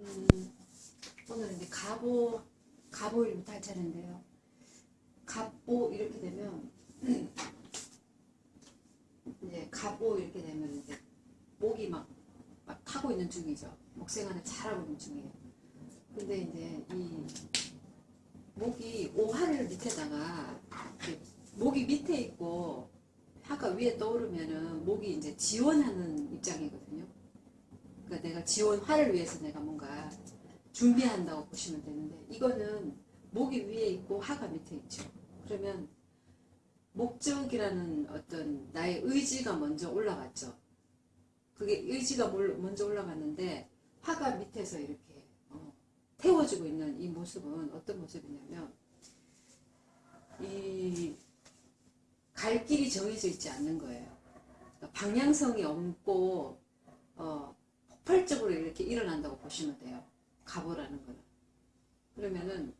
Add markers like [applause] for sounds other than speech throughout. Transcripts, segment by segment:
음, 오늘 이제 갑오, 갑오일부터 할 차례인데요. 갑오 이렇게 되면, [clears throat] 이제 갑오 이렇게 되면 이제 목이 막, 막 타고 있는 중이죠. 목생활을 잘하고 있는 중이에요. 근데 이제 이 목이 오화를 밑에다가 목이 밑에 있고 화가 위에 떠오르면은 목이 이제 지원하는 입장이거든요. 그러니까 내가 지원화를 위해서 내가 뭔가 준비한다고 보시면 되는데 이거는 목이 위에 있고 화가 밑에 있죠. 그러면 목적이라는 어떤 나의 의지가 먼저 올라갔죠. 그게 의지가 몰- 먼저 올라갔는데 화가 밑에서 이렇게 어, 태워주고 있는 이 모습은 어떤 모습이냐면 이 갈 길이 정해져 있지 않는 거예요. 그러니까 방향성이 없고 어, 폭발적으로 이렇게 일어난다고 보시면 돼요. 가보라는 거는. 그러면은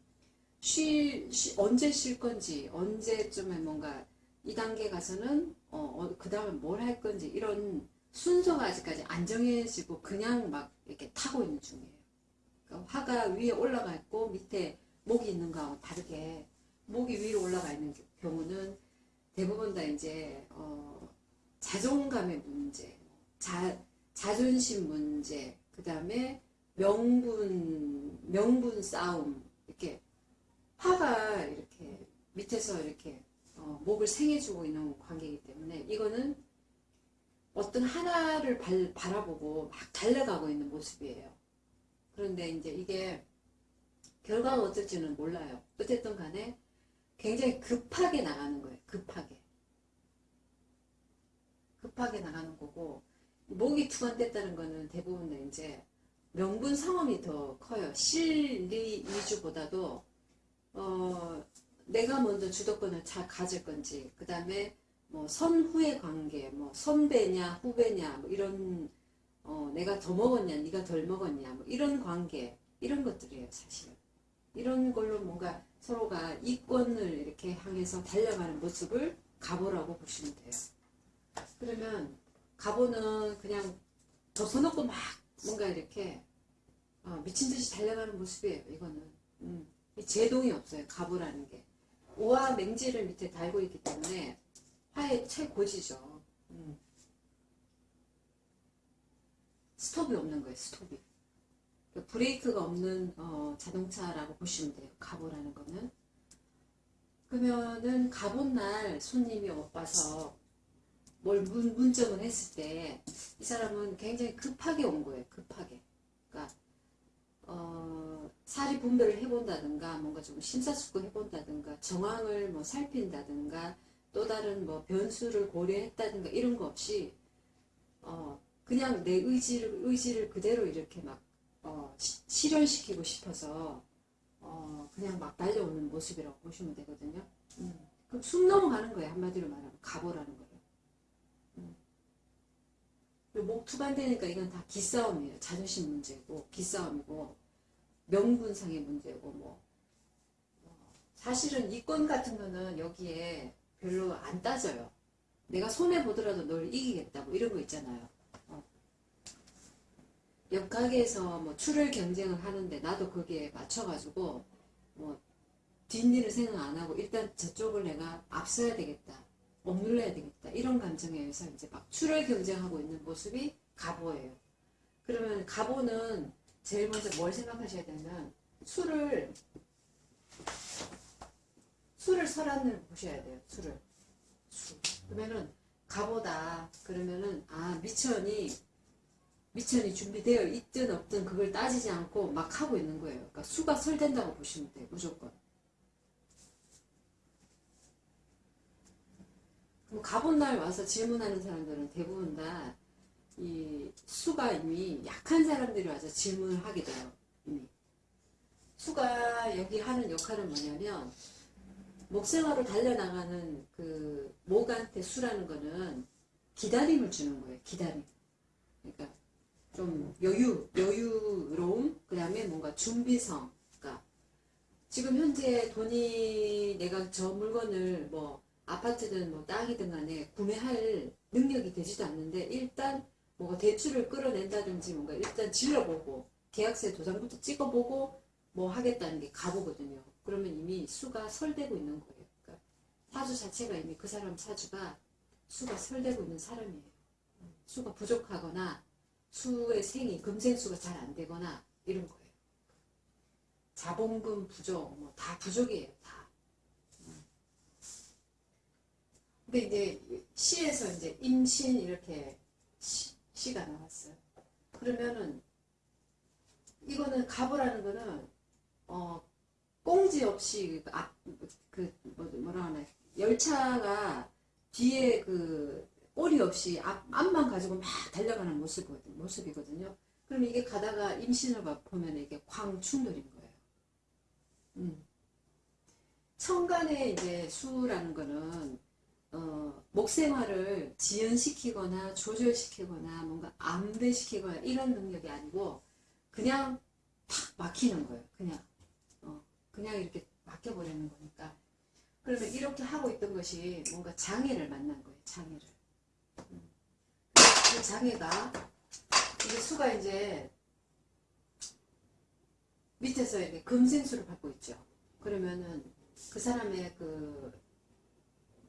쉴, 쉬- 언제 쉴 건지 언제쯤에 뭔가 이 단계 가서는 어, 그 다음에 뭘 할 건지 이런 순서가 아직까지 안 정해지고 그냥 막 이렇게 타고 있는 중이에요. 그러니까 화가 위에 올라가 있고 밑에 목이 있는 거하고 다르게 목이 위로 올라가 있는 경우는 대부분 다 이제 어, 자존감의 문제, 자, 자존심 문제, 그 다음에 명분, 명분 싸움, 이렇게 화가 이렇게 밑에서 이렇게 어, 목을 생해주고 있는 관계이기 때문에 이거는 어떤 하나를 발, 바라보고 막 달려가고 있는 모습이에요. 그런데 이제 이게 결과가 어떨지는 몰라요. 어쨌든 간에 굉장히 급하게 나가는 거예요. 급하게. 급하게 나가는 거고 목이 투관됐다는 거는 대부분 다 이제 명분 상험이 더 커요. 실리 위주보다도 어, 내가 먼저 주도권을 잘 가질 건지 그 다음에 뭐 선후의 관계, 뭐 선배냐 후배냐 뭐 이런 어, 내가 더 먹었냐, 네가 덜 먹었냐 뭐 이런 관계 이런 것들이에요 사실. 이런 걸로 뭔가 서로가 이권을 이렇게 향해서 달려가는 모습을 가보라고 보시면 돼요. 그러면 가보는 그냥 덮어놓고 막 뭔가 이렇게 어, 미친 듯이 달려가는 모습이에요. 이거는 음, 이 제동이 없어요. 가보라는 게 오와 맹지를 밑에 달고 있기 때문에 화의 최고지죠. 음. 스톱이 없는 거예요. 스톱이. 그러니까 브레이크가 없는 어, 자동차라고 보시면 돼요. 가보라는 거는. 그러면은 가본 날 손님이 와서 뭘 문, 문정을 했을 때 이 사람은 굉장히 급하게 온 거예요. 급하게. 그러니까 어, 사리 분별을 해본다든가 뭔가 좀 심사숙고 해본다든가 정황을 뭐 살핀다든가 또 다른 뭐 변수를 고려했다든가 이런 거 없이 어, 그냥 내 의지를 의지를 그대로 이렇게 막 어, 시- 실현시키고 싶어서 어, 그냥 막 달려오는 모습이라고 보시면 되거든요. 음. 그럼 숨 넘어가는 거예요. 한마디로 말하면 가보라는 거예요. 목 투반되니까 이건 다 기싸움이에요. 자존심 문제고 기싸움이고 명분상의 문제고 뭐 어, 사실은 이권 같은 거는 여기에 별로 안 따져요. 내가 손해 보더라도 널 이기겠다 뭐 이런 거 있잖아요. 어. 옆 가게에서 뭐 출혈 경쟁을 하는데 나도 거기에 맞춰가지고 뭐 뒷일을 생각 안 하고 일단 저쪽을 내가 앞서야 되겠다. 억눌러야 되겠다. 이런 감정에 의해서 이제 막 출혈 경쟁하고 있는 모습이 가보예요. 그러면 가보는 제일 먼저 뭘 생각하셔야 되면 술을 술을 설안을 보셔야 돼요. 술을 술. 그러면은 가보다 그러면은 아 미천이 미천이 준비되어 있든 없든 그걸 따지지 않고 막 하고 있는 거예요. 그러니까 수가 설된다고 보시면 돼요. 무조건. 그럼 가본 날 와서 질문하는 사람들은 대부분 다 이 수가 이미 약한 사람들이 와서 질문을 하게 돼요. 이미. 수가 여기 하는 역할은 뭐냐면 목생활로 달려나가는 그 목한테 수라는 거는 기다림을 주는 거예요. 기다림. 그러니까 좀 여유, 여유로움, 그 다음에 뭔가 준비성. 그러니까 지금 현재 돈이 내가 저 물건을 뭐 아파트든 뭐 땅이든 간에 구매할 능력이 되지도 않는데 일단 뭔가 대출을 끌어낸다든지 뭔가 일단 질러보고 계약서에 도장부터 찍어보고 뭐 하겠다는 게 가보거든요. 그러면 이미 수가 설되고 있는 거예요. 그러니까 사주 자체가 이미 그 사람 사주가 수가 설되고 있는 사람이에요. 수가 부족하거나 수의 생이 금생수가 잘 안 되거나 이런 거예요. 자본금 부족, 뭐 다 부족이에요, 다. 음. 근데 이제 시에서 이제 임신 이렇게 시, 시가 나왔어요. 그러면은 이거는 가보라는 거는 어 꽁지 없이 그 앞, 그 뭐, 뭐라 하나 열차가 뒤에 그 꼬리 없이 앞, 앞만 가지고 막 달려가는 모습이거든요. 모습이거든요. 그럼 이게 가다가 임신을 봐- 보면 이게 광충돌인 거예요. 음. 천간에 이제 수라는 거는 어, 목생활을 지연시키거나 조절시키거나 뭔가 암대시키거나 이런 능력이 아니고 그냥 탁 막히는 거예요. 그냥 어, 그냥 이렇게 막혀버리는 거니까 그러면 이렇게 하고 있던 것이 뭔가 장애를 만난 거예요. 장애를. 음. 그 장애가 이게 수가 이제 밑에서 이렇게 금생수를 받고 있죠. 그러면은 그 사람의 그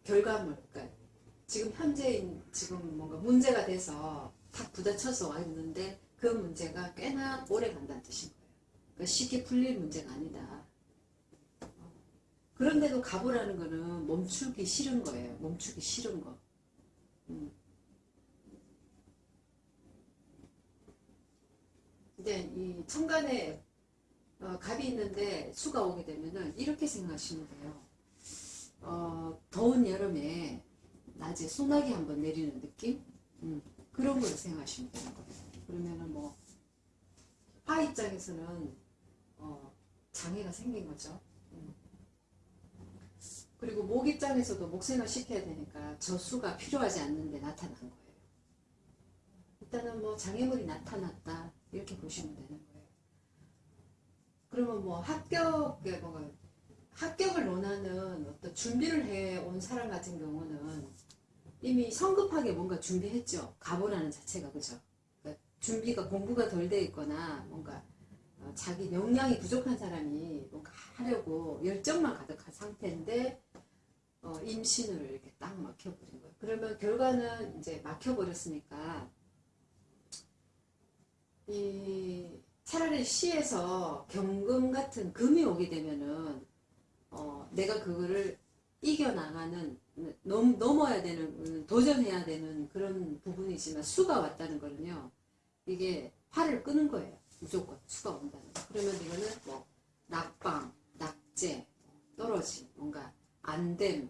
결과물, 그러니까 지금 현재인 지금 뭔가 문제가 돼서 탁 부딪혀서 와 있는데 그 문제가 꽤나 오래 간다는 뜻인 거예요. 그러니까 쉽게 풀릴 문제가 아니다. 어. 그런데도 가보라는 거는 멈추기 싫은 거예요. 멈추기 싫은 거. 음. 근데 이 천간에 어, 갑이 있는데 수가 오게 되면은 이렇게 생각하시면 돼요. 어, 더운 여름에 낮에 소나기 한번 내리는 느낌? 음, 그런 걸 생각하시면 되는 거예요. 그러면은 뭐, 화 입장에서는, 어, 장애가 생긴 거죠. 음. 그리고 목 입장에서도 목생을 시켜야 되니까 저수가 필요하지 않는데 나타난 거예요. 일단은 뭐 장애물이 나타났다. 이렇게 보시면 되는 거예요. 그러면 뭐 합격에 뭐가 합격을 원하는 어떤 준비를 해 온 사람 같은 경우는 이미 성급하게 뭔가 준비했죠. 가보라는 자체가 그죠. 그러니까 준비가 공부가 덜 돼 있거나 뭔가 어, 자기 역량이 부족한 사람이 뭔가 하려고 열정만 가득한 상태인데 어, 임신을 이렇게 딱 막혀버린 거예요. 그러면 결과는 이제 막혀버렸으니까 이 차라리 시에서 경금 같은 금이 오게 되면은 어, 내가 그거를 이겨나가는 넘, 넘어야 되는 음, 도전해야 되는 그런 부분이지만 수가 왔다는 거는요 이게 화를 끄는 거예요. 무조건 수가 온다는 거. 그러면 이거는 뭐 낙방 낙제 떨어짐 뭔가 안됨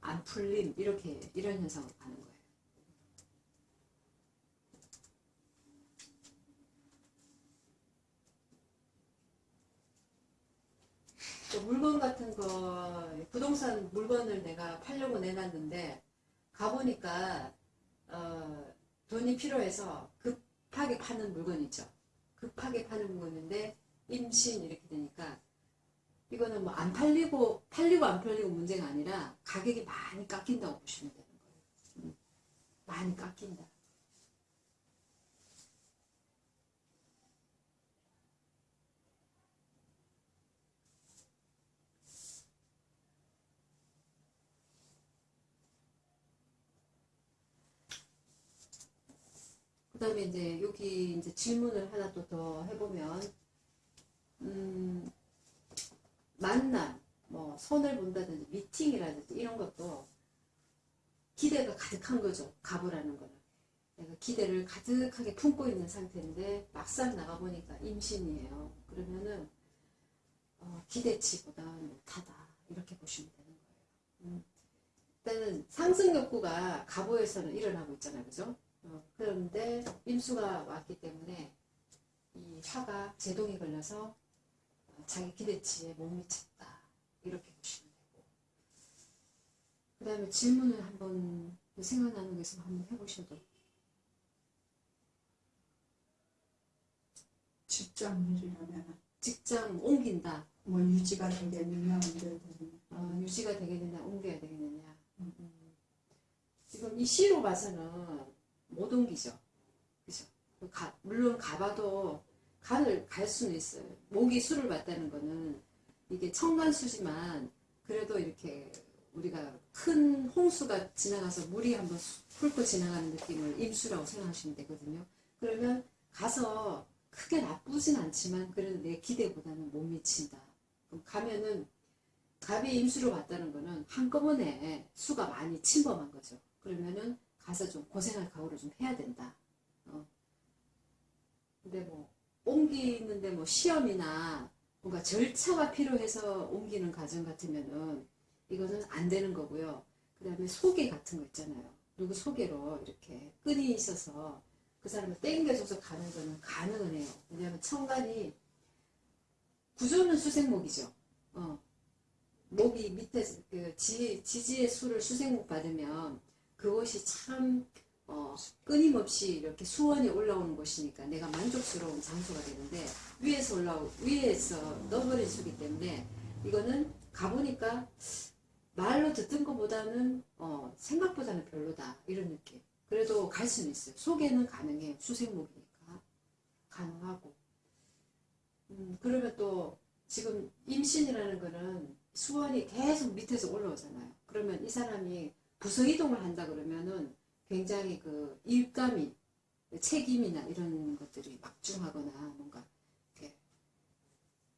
안 풀림 이렇게 이런 현상으로 가는 거예요 또 물건 같은 거 부동산 물건을 내가 팔려고 내놨는데 가보니까 어, 돈이 필요해서 급하게 파는 물건이죠. 급하게 파는 물건인데 임신 이렇게 되니까 이거는 뭐 안 팔리고 팔리고 안 팔리고 문제가 아니라 가격이 많이 깎인다고 보시면 되는 거예요. 음, 많이 깎인다. 그 다음에 이제 여기 이제 질문을 하나 또 더 해보면, 음, 만남, 뭐, 손을 본다든지, 미팅이라든지 이런 것도 기대가 가득한 거죠. 가보라는 거는. 내가 기대를 가득하게 품고 있는 상태인데, 막상 나가보니까 임신이에요. 그러면은, 어, 기대치보다 못하다. 이렇게 보시면 되는 거예요. 음. 일단은 상승 욕구가 가보에서는 일어나고 있잖아요. 그죠? 어, 그런데 임수가 왔기 때문에 이 화가 제동이 걸려서 어, 자기 기대치에 못 미쳤다. 이렇게 보시면 되고. 그 다음에 질문을 한번 생각나는 게 있으면 한번 해보셔도 직장 일이라면 직장 옮긴다. 뭐 유지가 되겠느냐 어, 유지가 되겠느냐 옮겨야 되겠느냐. 음. 지금 이 시로 봐서는 못 옮기죠 그죠 가- 물론 가봐도 간을 갈 수는 있어요. 목이 술을 봤다는 거는 이게 청간수지만 그래도 이렇게 우리가 큰 홍수가 지나가서 물이 한번 수- 훑고 지나가는 느낌을 임수라고 생각하시면 되거든요. 그러면 가서 크게 나쁘진 않지만 그래도 내 기대보다는 못 미친다. 그럼 가면은 갑이 임수로 왔다는 거는 한꺼번에 수가 많이 침범한 거죠. 그러면은 가서 좀 고생할 각오를 좀 해야 된다. 어. 근데 뭐 옮기는데 뭐 시험이나 뭔가 절차가 필요해서 옮기는 과정 같으면은 이거는 안 되는 거고요. 그 다음에 소개 같은 거 있잖아요. 누구 소개로 이렇게 끈이 있어서 그 사람을 땡겨줘서 가는 거는 가능은 해요. 왜냐하면 청간이 구조는 수생목이죠. 어. 목이 밑에 그 지, 지지의 수를 수생목 받으면 그것이 참 어, 끊임없이 이렇게 수원이 올라오는 곳이니까 내가 만족스러운 장소가 되는데 위에서 올라오 위에서 넣어버린 수기 때문에 이거는 가보니까 말로 듣던 것보다는 어, 생각보다는 별로다 이런 느낌. 그래도 갈 수는 있어요. 소개는 가능해요. 수생목이니까 가능하고. 음, 그러면 또 지금 임신이라는 거는 수원이 계속 밑에서 올라오잖아요. 그러면 이 사람이 부서 이동을 한다 그러면은 굉장히 그 일감이 책임이나 이런 것들이 막중하거나 뭔가 이렇게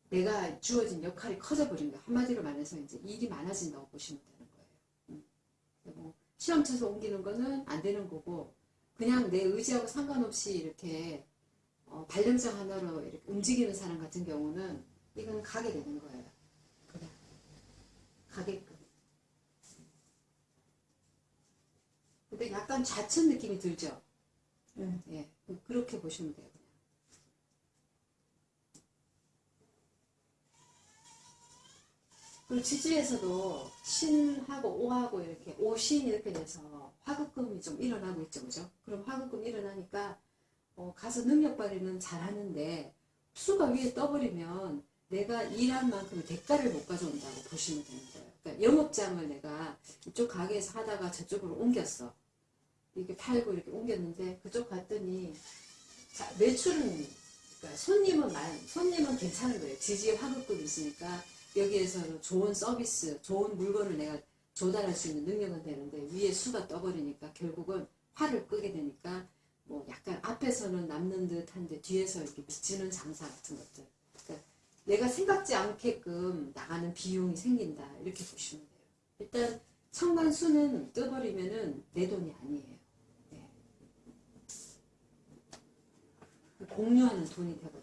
내가 주어진 역할이 커져버린 거예요. 한마디로 말해서 이제 일이 많아진다고 보시면 되는 거예요. 음. 뭐 시험 쳐서 옮기는 거는 안 되는 거고 그냥 내 의지하고 상관없이 이렇게 어, 발령장 하나로 이렇게 움직이는 사람 같은 경우는 이건 가게 되는 거예요. 그냥 가게끔. 근데 약간 좌천 느낌이 들죠? 네. 예, 그렇게 보시면 돼요. 그리고 지지에서도 신하고 오하고 이렇게 오신 이렇게 돼서 화급금이 좀 일어나고 있죠, 그죠? 그럼 화급금 일어나니까 어, 가서 능력 발휘는 잘하는데 수가 위에 떠버리면 내가 일한 만큼의 대가를 못 가져온다고 보시면 되는 거예요. 그러니까 영업장을 내가 이쪽 가게에서 하다가 저쪽으로 옮겼어. 이렇게 팔고 이렇게 옮겼는데 그쪽 갔더니 자, 매출은 그러니까 손님은 만 손님은 괜찮은 거예요. 지지에 화급금이 있으니까 여기에서는 좋은 서비스, 좋은 물건을 내가 조달할 수 있는 능력은 되는데 위에 수가 떠버리니까 결국은 화를 끄게 되니까 뭐 약간 앞에서는 남는 듯한데 뒤에서 이렇게 미치는 장사 같은 것들. 그러니까 내가 생각지 않게끔 나가는 비용이 생긴다 이렇게 보시면 돼요. 일단 청간수는 떠버리면은 내 돈이 아니에요. 네. 공유하는 돈이 되거든요.